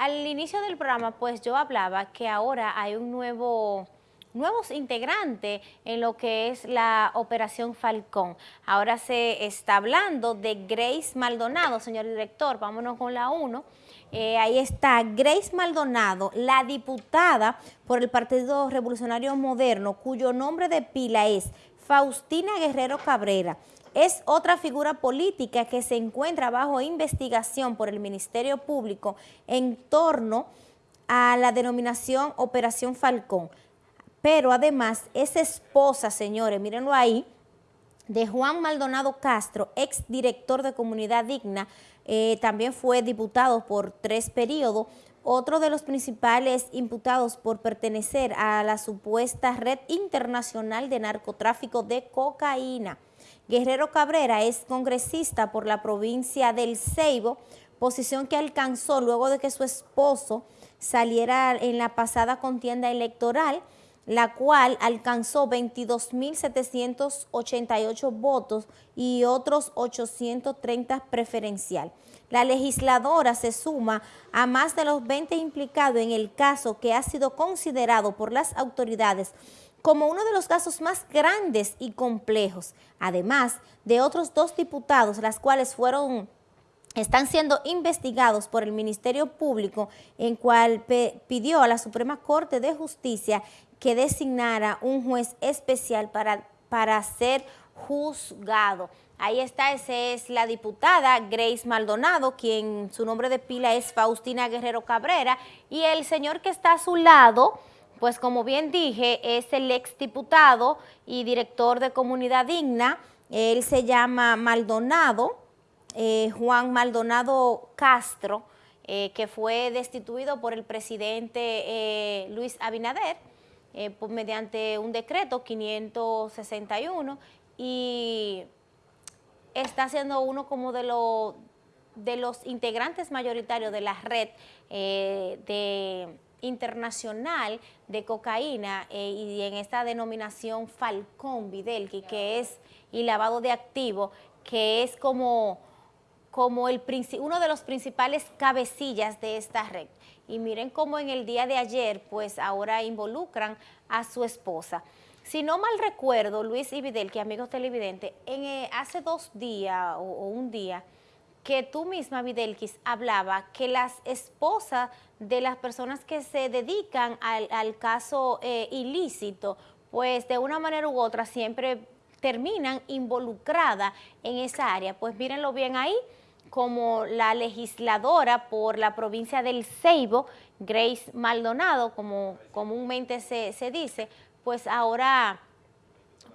Al inicio del programa, pues yo hablaba que ahora hay un nuevo nuevos integrantes en lo que es la Operación Falcón. Ahora se está hablando de Grace Maldonado, señor director, vámonos con la 1. Eh, ahí está Grace Maldonado, la diputada por el Partido Revolucionario Moderno, cuyo nombre de pila es Faustina Guerrero Cabrera es otra figura política que se encuentra bajo investigación por el Ministerio Público en torno a la denominación Operación Falcón. Pero además es esposa, señores, mírenlo ahí, de Juan Maldonado Castro, ex director de Comunidad Digna, eh, también fue diputado por tres periodos, otro de los principales imputados por pertenecer a la supuesta red internacional de narcotráfico de cocaína. Guerrero Cabrera es congresista por la provincia del Ceibo, posición que alcanzó luego de que su esposo saliera en la pasada contienda electoral, la cual alcanzó 22.788 votos y otros 830 preferencial. La legisladora se suma a más de los 20 implicados en el caso que ha sido considerado por las autoridades como uno de los casos más grandes y complejos, además de otros dos diputados, las cuales fueron están siendo investigados por el Ministerio Público, en cual pidió a la Suprema Corte de Justicia que designara un juez especial para, para ser juzgado. Ahí está, esa es la diputada Grace Maldonado, quien su nombre de pila es Faustina Guerrero Cabrera, y el señor que está a su lado, pues como bien dije, es el ex diputado y director de Comunidad Digna, él se llama Maldonado, eh, Juan Maldonado Castro, eh, que fue destituido por el presidente eh, Luis Abinader mediante un decreto 561 y está siendo uno como de, de los integrantes mayoritarios de la red de internacional de cocaína eh, y en esta denominación Falcón Videl, que, es, y lavado de activo, que es como, como el, uno de los principales cabecillas de esta red. Y miren cómo en el día de ayer, pues ahora involucran a su esposa. Si no mal recuerdo, Luis y Videl, que amigos televidentes, en, eh, hace dos días o, o un día, que tú misma, Videlquis, hablaba que las esposas de las personas que se dedican al, caso eh, ilícito, pues de una manera u otra siempre terminan involucradas en esa área. Pues mírenlo bien ahí, como la legisladora por la provincia del Ceibo, Grace Maldonado, como comúnmente se, se dice, pues ahora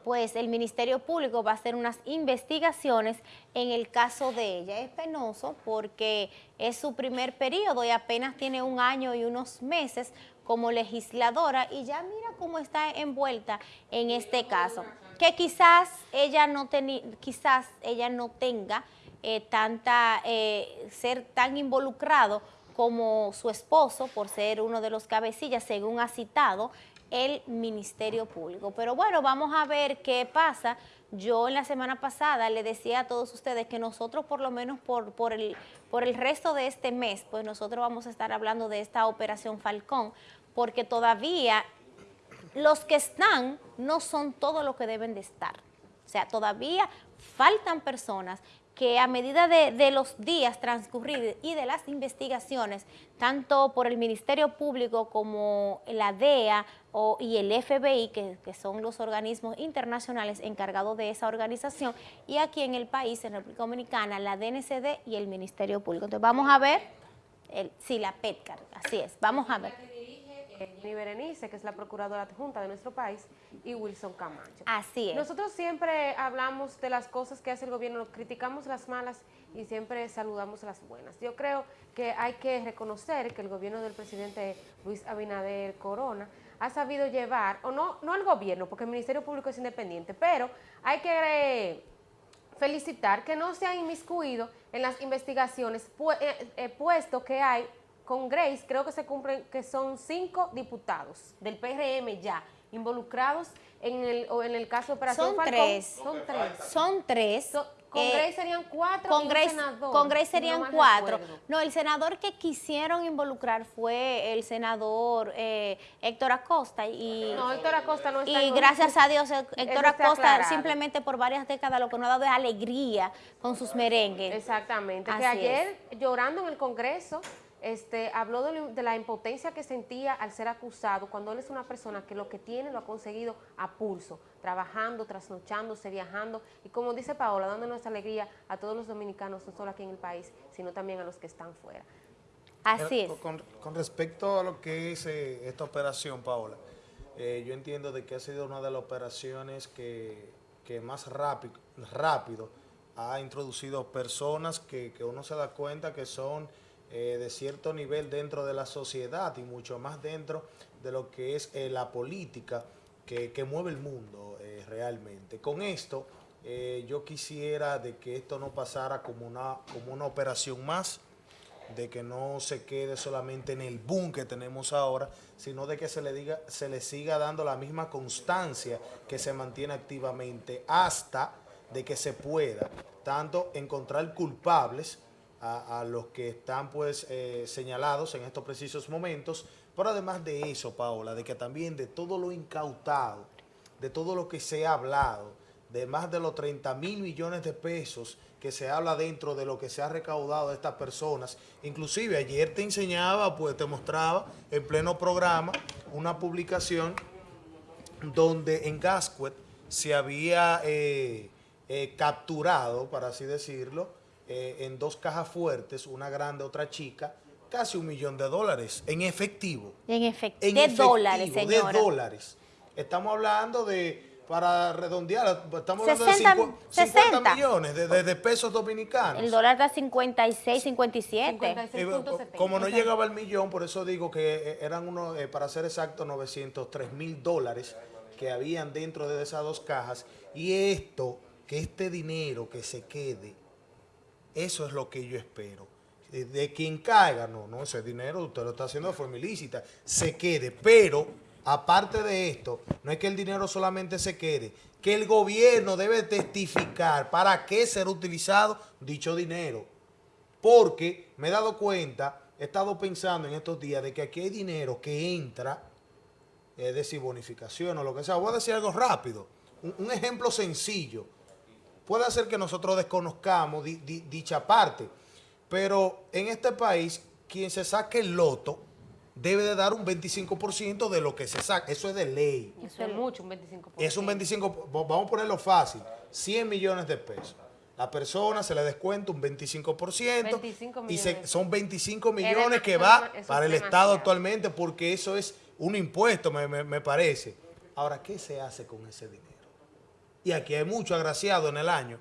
pues el Ministerio Público va a hacer unas investigaciones en el caso de ella. Es penoso porque es su primer periodo y apenas tiene un año y unos meses como legisladora y ya mira cómo está envuelta en este caso. Que quizás ella no, quizás ella no tenga eh, tanta, eh, ser tan involucrado como su esposo por ser uno de los cabecillas, según ha citado el Ministerio Público. Pero bueno, vamos a ver qué pasa. Yo en la semana pasada le decía a todos ustedes que nosotros por lo menos por, por, el, por el resto de este mes, pues nosotros vamos a estar hablando de esta Operación Falcón, porque todavía los que están no son todo lo que deben de estar. O sea, todavía faltan personas que a medida de, los días transcurridos y de las investigaciones, tanto por el Ministerio Público como la DEA y el FBI, que, son los organismos internacionales encargados de esa organización, y aquí en el país, en República Dominicana, la DNCD y el Ministerio Público. Entonces vamos a ver, el, sí, la PETCAR, así es, vamos a ver. Jenny Berenice, que es la procuradora adjunta de nuestro país, y Wilson Camacho. Así es. Nosotros siempre hablamos de las cosas que hace el gobierno, criticamos las malas y siempre saludamos las buenas. Yo creo que hay que reconocer que el gobierno del presidente Luis Abinader Corona ha sabido llevar, o no, no el gobierno, porque el Ministerio Público es independiente, pero hay que eh, felicitar que no se ha inmiscuido en las investigaciones, eh, eh, puesto que hay con Grace creo que se cumplen que son cinco diputados del PRM ya involucrados en el, o en el caso de Operación son Tres. Son tres. Son tres. Con Eh, Grace serían cuatro con y un Grace, senador, con Grace si no serían mal cuatro. recuerdo. No, el senador que quisieron involucrar fue el senador eh, Héctor Acosta y, No, Héctor Acosta no está y en- gracias a Dios Héctor está Acosta aclarado. simplemente por varias décadas lo que nos ha dado es alegría con sus merengues. Exactamente, que ayer llorando en el Congreso este, habló de, de la impotencia que sentía al ser acusado cuando él es una persona que lo que tiene lo ha conseguido a pulso, trabajando, trasnochándose, viajando y como dice Paola, dando nuestra alegría a todos los dominicanos, no solo aquí en el país, sino también a los que están fuera. Así es. Con, con respecto a lo que es eh, esta operación, Paola, eh, yo entiendo de que ha sido una de las operaciones que, que más rápido, rápido ha introducido personas que, que uno se da cuenta que son eh, de cierto nivel dentro de la sociedad y mucho más dentro de lo que es eh, la política que, que mueve el mundo eh, realmente. Con esto, yo quisiera de que esto no pasara como una, como una operación más, de que no se quede solamente en el boom que tenemos ahora, sino de que se le diga, se le siga dando la misma constancia que se mantiene activamente hasta de que se pueda tanto encontrar culpables a, los que están pues eh, señalados en estos precisos momentos, pero además de eso, Paola, de que también de todo lo incautado, de todo lo que se ha hablado, de más de los 30 mil millones de pesos que se habla dentro de lo que se ha recaudado de estas personas. Inclusive ayer te enseñaba, pues te mostraba en pleno programa una publicación donde en Gasquet se había eh, eh, capturado, para así decirlo, eh, en dos cajas fuertes, una grande, otra chica, casi un millón de dólares en efectivo. En efecto, En de efectivo, dólares, señora. De dólares. Estamos hablando de, para redondear, estamos hablando 60, de cincu- 50 60. millones de, de- de pesos dominicanos. El dólar está 56, 57. 56. Y, 6.70. como no llegaba al millón, por eso digo que eh, eran unos, eh, para ser exacto, 903 mil dólares que habían dentro de esas dos cajas. Y esto, que este dinero que se quede, eso es lo que yo espero. Eh, De quien caiga, no, no, ese dinero usted lo está haciendo de forma ilícita, se quede. Pero, aparte de esto, no es que el dinero solamente se quede, que el gobierno debe testificar para qué será utilizado dicho dinero. Porque me he dado cuenta, he estado pensando en estos días de que aquí hay dinero que entra, es decir, bonificación o lo que sea. Voy a decir algo rápido, un, un ejemplo sencillo. Puede ser que nosotros desconozcamos di- di- dicha parte, pero en este país, quien se saque el loto debe de dar un 25% de lo que se saca. Eso es de ley. Eso es mucho, un 25%. Es un 25, vo- vamos a ponerlo fácil, 100 millones de pesos. La persona se le descuenta un 25%, 25 y se- son 25 Es millones que va para el. Estado actualmente porque eso es un impuesto, me, me- me parece. Ahora, ¿qué se hace con ese dinero? Y aquí hay mucho agraciado en el año.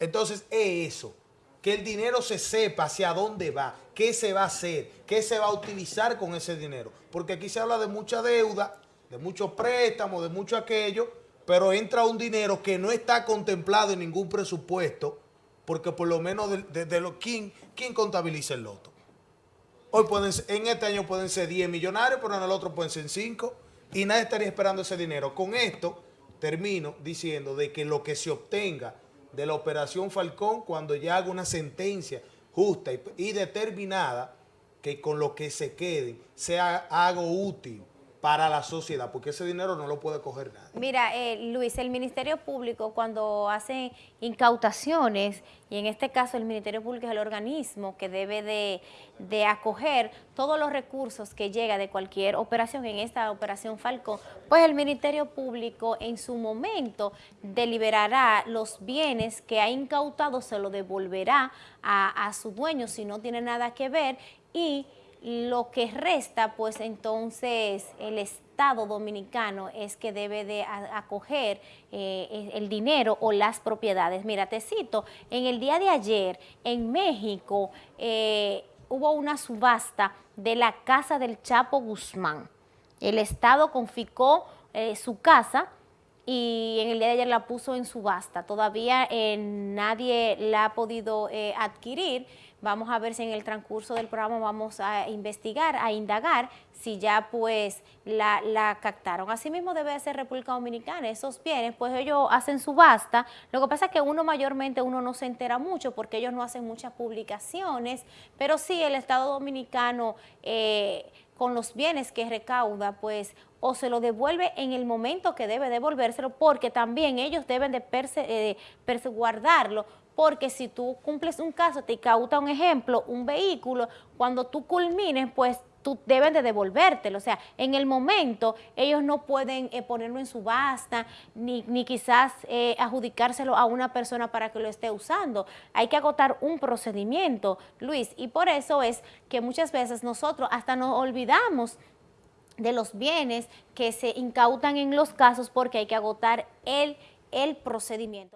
Entonces, es eso, que el dinero se sepa hacia dónde va, qué se va a hacer, qué se va a utilizar con ese dinero. Porque aquí se habla de mucha deuda, de muchos préstamos, de mucho aquello, pero entra un dinero que no está contemplado en ningún presupuesto, porque por lo menos de, de- lo, ¿quién, ¿quién contabiliza el loto? Hoy pueden en este año pueden ser 10 millonarios, pero en el otro pueden ser 5 y nadie estaría esperando ese dinero. Con esto termino diciendo de que lo que se obtenga de la operación Falcón cuando ya haga una sentencia justa y, determinada que con lo que se quede sea algo útil para la sociedad, porque ese dinero no lo puede coger nadie. Mira, eh, Luis, el Ministerio Público cuando hace incautaciones, y en este caso el Ministerio Público es el organismo que debe de, acoger todos los recursos que llega de cualquier operación, en esta operación Falcón, pues el Ministerio Público en su momento deliberará los bienes que ha incautado, se lo devolverá a, a su dueño si no tiene nada que ver y lo que resta, pues entonces el Estado dominicano es que debe de acoger eh, el dinero o las propiedades. Mira, te cito, en el día de ayer en México eh, hubo una subasta de la casa del Chapo Guzmán. El Estado confiscó eh, su casa y en el día de ayer la puso en subasta. Todavía eh, nadie la ha podido eh, adquirir, Vamos a ver si en el transcurso del programa vamos a investigar, a indagar si ya pues la, captaron. Asimismo debe ser República Dominicana, esos bienes, pues ellos hacen subasta. Lo que pasa es que uno mayormente uno no se entera mucho porque ellos no hacen muchas publicaciones, pero sí el Estado Dominicano eh, con los bienes que recauda, pues o se lo devuelve en el momento que debe devolvérselo, porque también ellos deben de perse, eh, guardarlo porque si tú cumples un caso, te cauta un ejemplo, un vehículo, cuando tú culmines, pues tú deben de devolvértelo. O sea, en el momento ellos no pueden eh, ponerlo en subasta, ni, ni quizás eh, adjudicárselo a una persona para que lo esté usando. Hay que agotar un procedimiento, Luis, y por eso es que muchas veces nosotros hasta nos olvidamos de los bienes que se incautan en los casos porque hay que agotar el, el procedimiento.